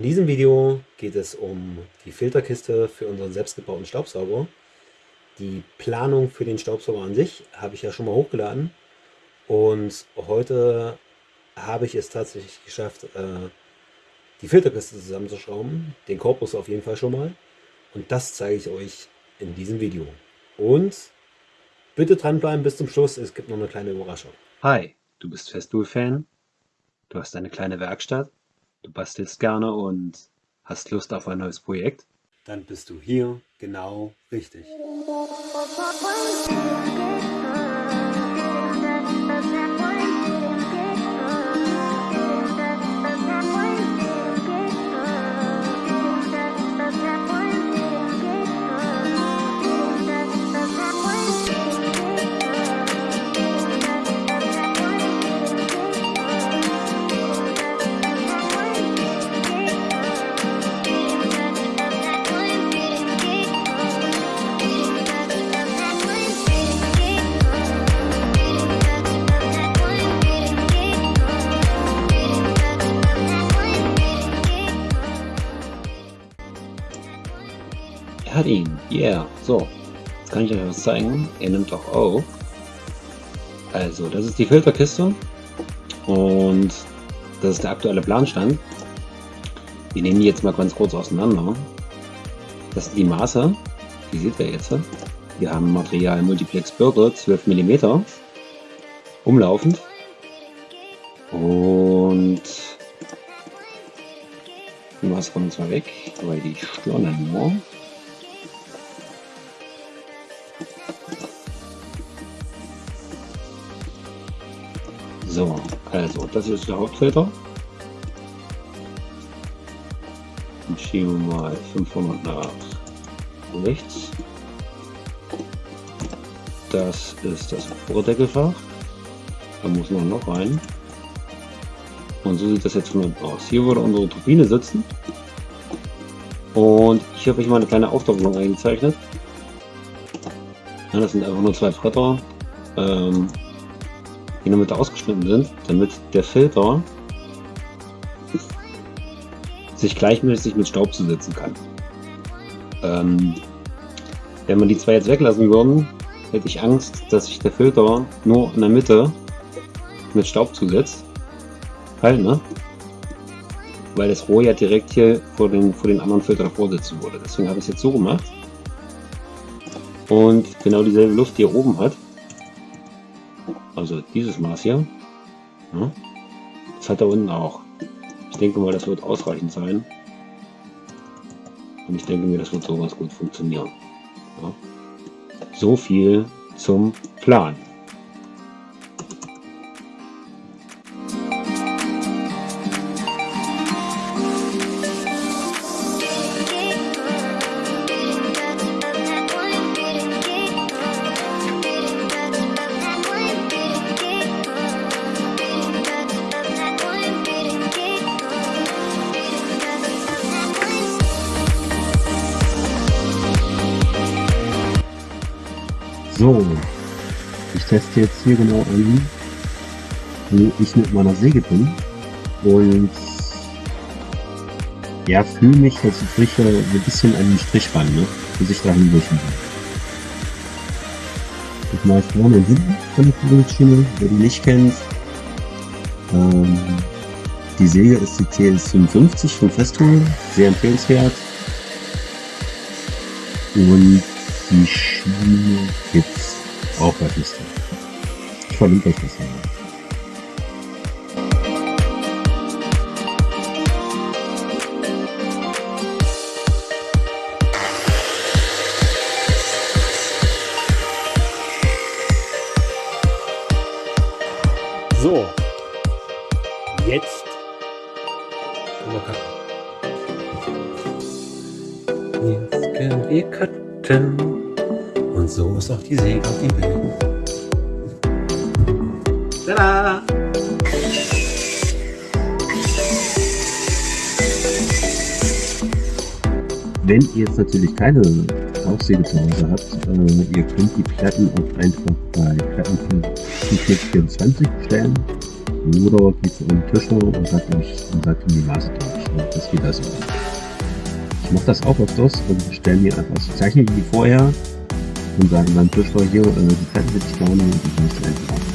In diesem Video geht es um die Filterkiste für unseren selbstgebauten Staubsauger. Die Planung für den Staubsauger an sich habe ich ja schon mal hochgeladen und heute habe ich es tatsächlich geschafft, äh, die Filterkiste zusammenzuschrauben, den Korpus auf jeden Fall schon mal und das zeige ich euch in diesem Video. Und bitte dranbleiben bis zum Schluss, es gibt noch eine kleine Überraschung. Hi, du bist Festool-Fan, du hast eine kleine Werkstatt du bastelst gerne und hast Lust auf ein neues Projekt? Dann bist du hier genau richtig. Er hat ihn. Yeah. So. Jetzt kann ich euch was zeigen. Er nimmt auch auf. Also, das ist die Filterkiste. Und das ist der aktuelle Planstand. Wir nehmen die jetzt mal ganz kurz auseinander. Das sind die Maße. Die seht ihr jetzt. Wir haben Material Multiplex Birte 12 mm. Umlaufend. Und die Maße kommen zwar weg, weil die stören dann nur. So, also das ist der Hauptfilter. Dann schieben wir mal 500 nach rechts. Das ist das Oberdeckelfach. Da muss man noch rein. Und so sieht das jetzt von unten aus. Hier würde unsere Turbine sitzen. Und ich habe euch mal eine kleine Aufdoppelung eingezeichnet. Ja, das sind einfach nur zwei Bretter. Ähm, die in der Mitte ausgeschnitten sind, damit der Filter sich gleichmäßig mit Staub zusetzen kann. Ähm, wenn man die zwei jetzt weglassen würden, hätte ich Angst, dass sich der Filter nur in der Mitte mit Staub zusetzt. Halt, ne? Weil das Rohr ja direkt hier vor den, vor den anderen Filter davor sitzen würde. Deswegen habe ich es jetzt so gemacht. Und genau dieselbe Luft, die er oben hat, also dieses Maß hier, ja, das hat er unten auch. Ich denke mal, das wird ausreichend sein. Und ich denke mir, das wird so ganz gut funktionieren. Ja. So viel zum Plan. So, ich teste jetzt hier genau an, wo ich mit meiner Säge bin und ja, fühle mich, als ob ich ein bisschen an den Strich ran, ne? bis ich dahin durch Ich mal vorne und hinten von der Führungsschiene, wer die nicht kennt. Ähm, die Säge ist die TS55 von Festool, sehr empfehlenswert. Und die Schiene bei Festool. Ich verlinke euch das mal. So, jetzt Jetzt können wir cutten. Und so ist auch die Säge auf dem Bild. Tada! Wenn ihr jetzt natürlich keine Aufsäge zu Hause habt, äh, ihr könnt die Platten auch einfach bei Platten24 bestellen oder geht zu eurem Tischer und sagt euch und sagt die Maße durch. Und das geht also. Ich mache das auch öfters und stelle mir einfach, ich zeichne die vorher und sage dann Tischler hier, äh, die Zeit wird ich gerne und die kann ich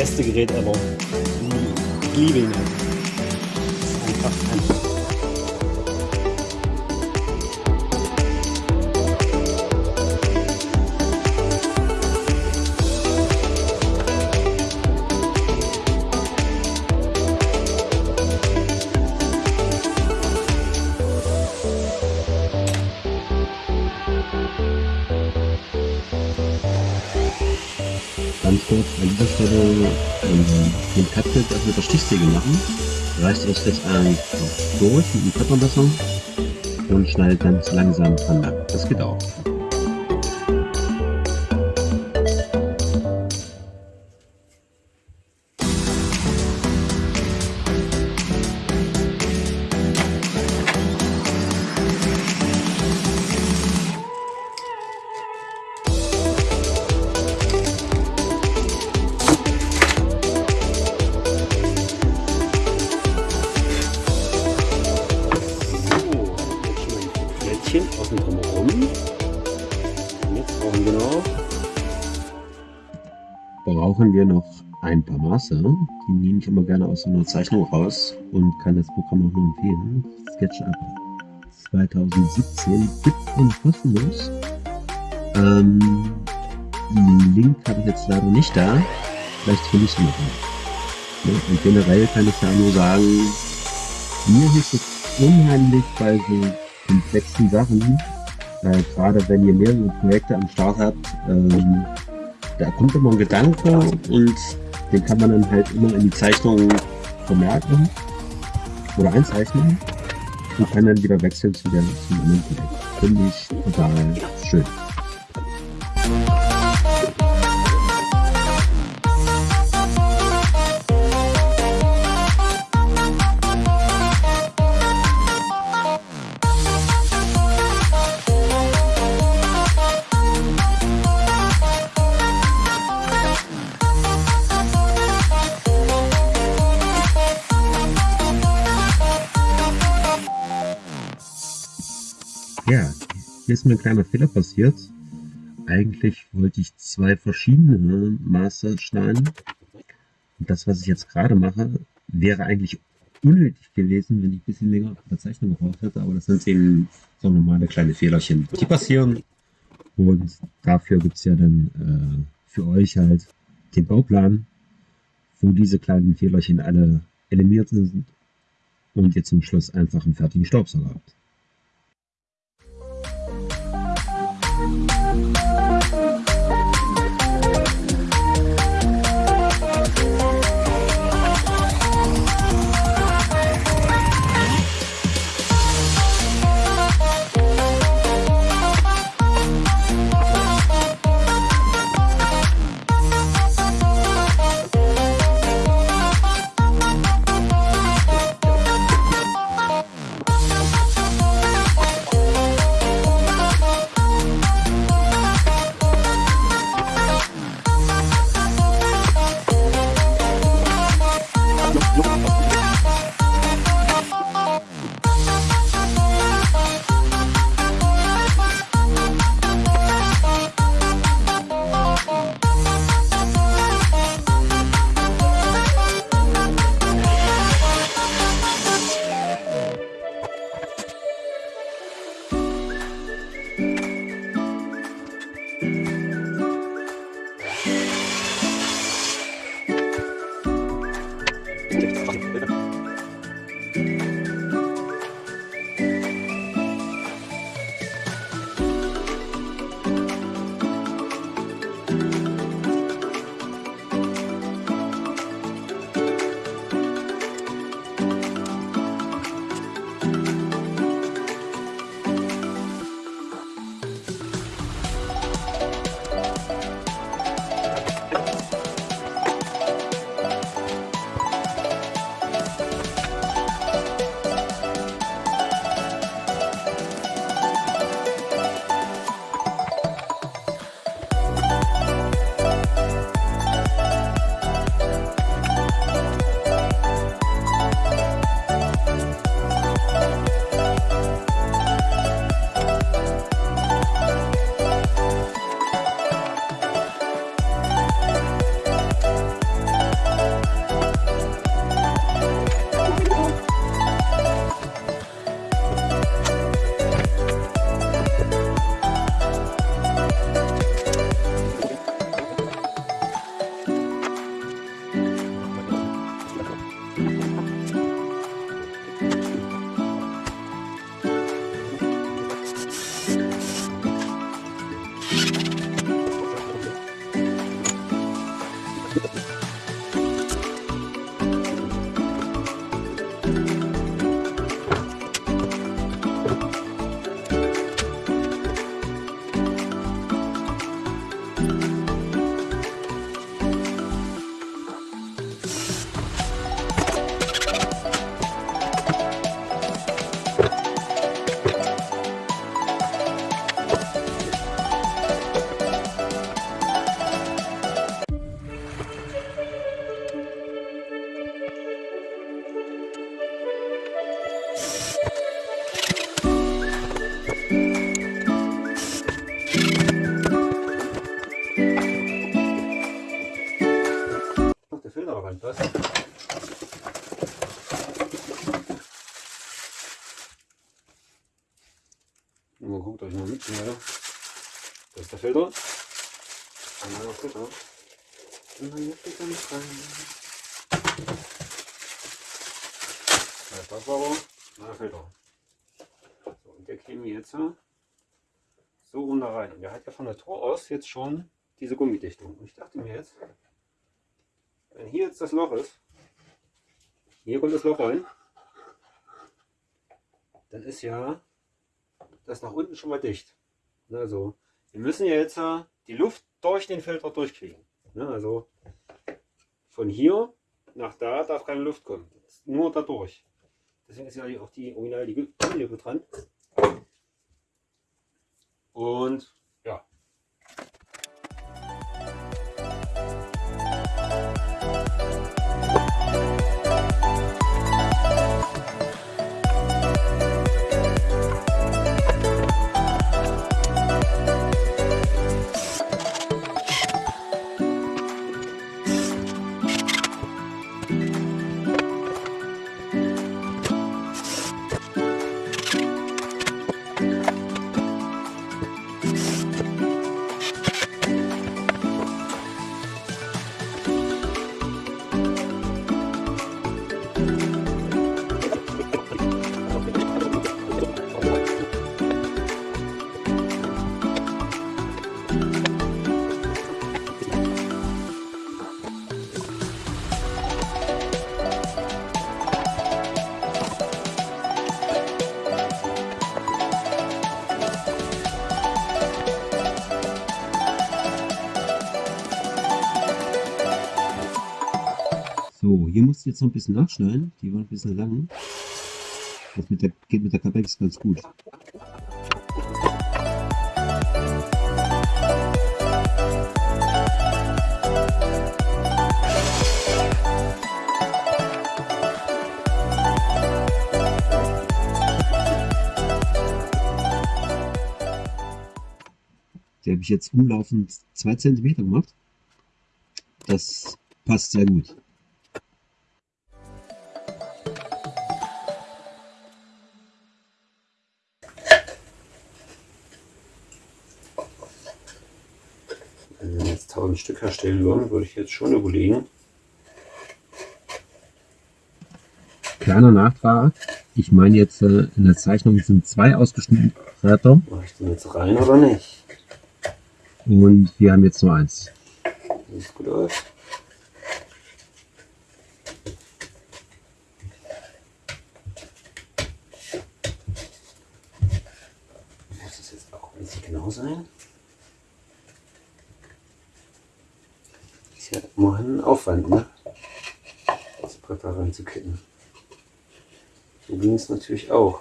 Beste Gerät ever. Ich liebe ihn. Ist einfach, einfach. Stichsäge machen. Reißt das jetzt einfach durch mit dem Körpermesser und schneidet ganz langsam dran. Das geht auch. Noch ein paar Maße. Die nehme ich immer gerne aus so einer Zeichnung raus und kann das Programm auch nur empfehlen. SketchUp 2017 gibt und kostenlos. Ähm, den Link habe ich jetzt leider nicht da. Vielleicht finde ich es noch. Ja, und generell kann ich ja nur sagen, mir hilft es unheimlich bei so komplexen Sachen, äh, gerade wenn ihr mehrere Projekte am Start habt, ähm, da kommt immer ein Gedanke und den kann man dann halt immer in die Zeichnung vermerken oder einzeichnen und kann dann wieder wechseln zu der zum anderen Projekt. Finde ich total schön. Ist mir ein kleiner Fehler passiert. Eigentlich wollte ich zwei verschiedene Maße schneiden. Und das, was ich jetzt gerade mache, wäre eigentlich unnötig gewesen, wenn ich ein bisschen länger auf der Zeichnung gebraucht hätte. Aber das sind eben so normale kleine Fehlerchen, die passieren. Und dafür gibt es ja dann äh, für euch halt den Bauplan, wo diese kleinen Fehlerchen alle eliminiert sind und ihr zum Schluss einfach einen fertigen Staubsauger habt. Mit rein. Der Staubsauger, neuer Filter. So, und der käme jetzt so rum da rein. Und der hat ja von der Tor aus jetzt schon diese Gummidichtung. Und ich dachte mir jetzt, wenn hier jetzt das Loch ist, hier kommt das Loch rein, dann ist ja das nach unten schon mal dicht. Also, wir müssen ja jetzt die Luft durch den Filter durchkriegen. Also, von hier nach da darf keine Luft kommen. Nur dadurch. Deswegen ist ja auch die Original die Gummilippe dran. Und hier musst du jetzt noch ein bisschen nachschneiden. Die waren ein bisschen lang. Das mit der, geht mit der Capex ganz gut. Die habe ich jetzt umlaufend 2 cm gemacht. Das passt sehr gut. 1000 Stück herstellen würden, würde ich jetzt schon überlegen. Kleiner Nachtrag. Ich meine jetzt äh, in der Zeichnung sind zwei ausgeschnittene Bretter. Mache ich den jetzt rein oder nicht? Und wir haben jetzt nur eins. Sieht gut aus. Muss das jetzt auch nicht genau sein? Ist ja immerhin ein Aufwand, ne? Das Bretter reinzukippen. So ging es natürlich auch.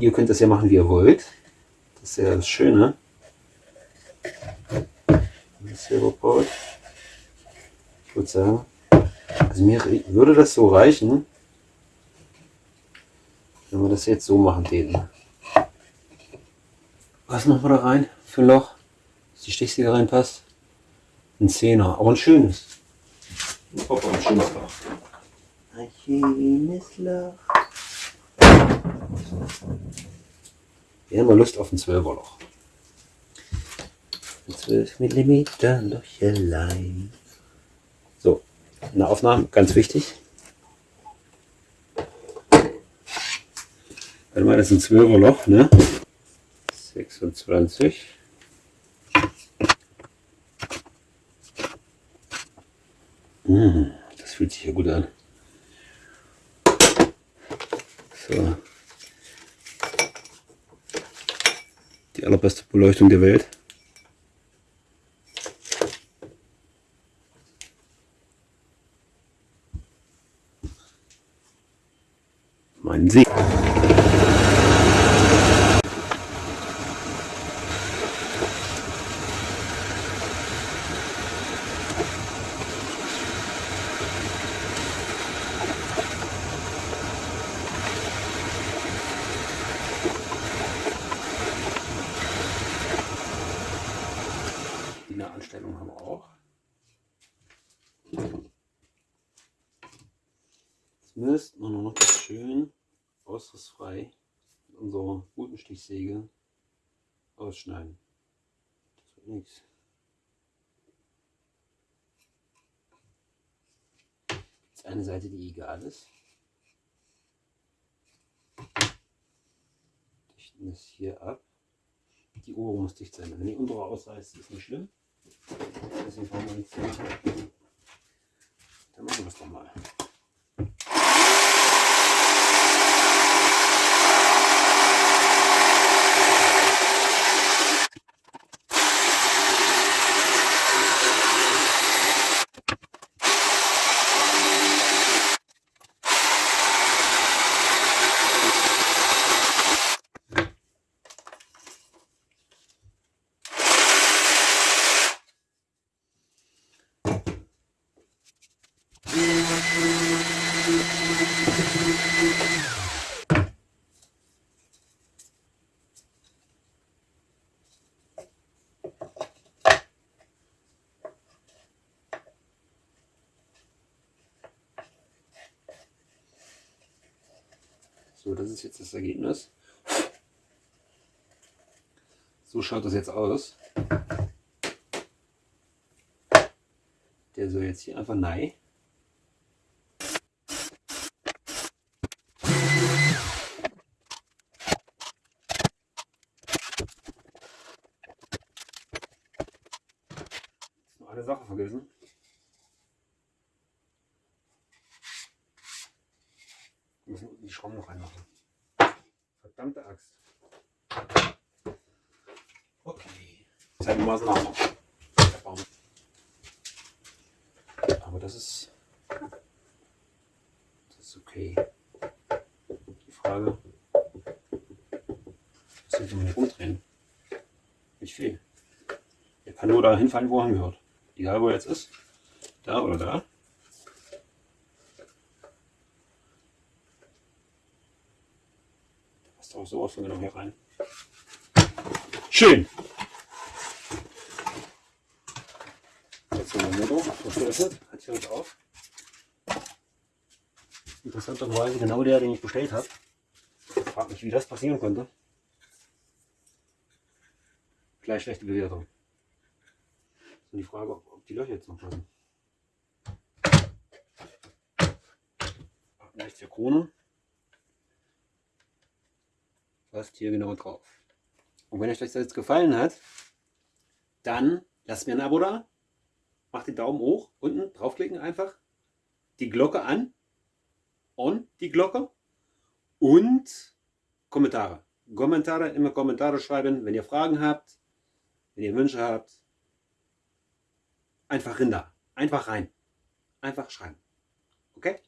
Ihr könnt das ja machen, wie ihr wollt. Das ist ja das Schöne. Das Silberbrot. Ich würde sagen, also mir würde das so reichen, wenn wir das jetzt so machen täten. Was machen wir da rein für Loch, die Stichsäge reinpasst? Ein Zehner, aber ein schönes. Hoppa, ein schönes Loch. Ein schönes Loch. Wir haben mal Lust auf ein 12er Loch. Ein 12 mm Löchelein. So, in der Aufnahme, ganz wichtig. Warte mal, das ist ein 12er Loch, ne? 26. Mmh, das fühlt sich ja gut an. So. Die allerbeste Beleuchtung der Welt. Mein See. Die Nahanstellung haben wir Mist machen noch das schön ausrissfrei mit unserer guten Stichsäge ausschneiden. Das wird nichts. Jetzt eine Seite, die egal ist. Dichten es hier ab. Die Ohren muss dicht sein. Wenn die untere ausreißt, ist nicht schlimm. Deswegen brauchen wir hier. Dann machen wir das doch mal. So, das ist jetzt das Ergebnis. So schaut das jetzt aus. Der soll jetzt hier einfach nein. Noch eine Sache vergessen. Wir müssen unten die Schrauben noch reinmachen. Verdammte Axt. Okay. Zeigen wir mal. Der Baum. Aber das ist. Das ist okay. Die Frage. Was soll ich mal rumdrehen? Nicht viel. Er kann nur da hinfallen, wo er hingehört. Egal wo er jetzt ist. Da oder da. Passt auch sowas von genau hier rein. Schön! Jetzt haben wir Motor, das geöffnet, hat sich uns auf. Interessanterweise genau der, den ich bestellt habe. Ich frage mich, wie das passieren konnte. Gleich schlechte Bewertung. So die Frage, ob, ob die Löcher jetzt noch passen. Rechts hier Krone passt hier genau drauf. Und wenn euch das jetzt gefallen hat, dann lasst mir ein Abo da, macht den Daumen hoch, unten draufklicken einfach, die Glocke an, on die Glocke und Kommentare. Kommentare, immer Kommentare schreiben, wenn ihr Fragen habt, wenn ihr Wünsche habt. Einfach Rinder, einfach rein, einfach schreiben. Okay?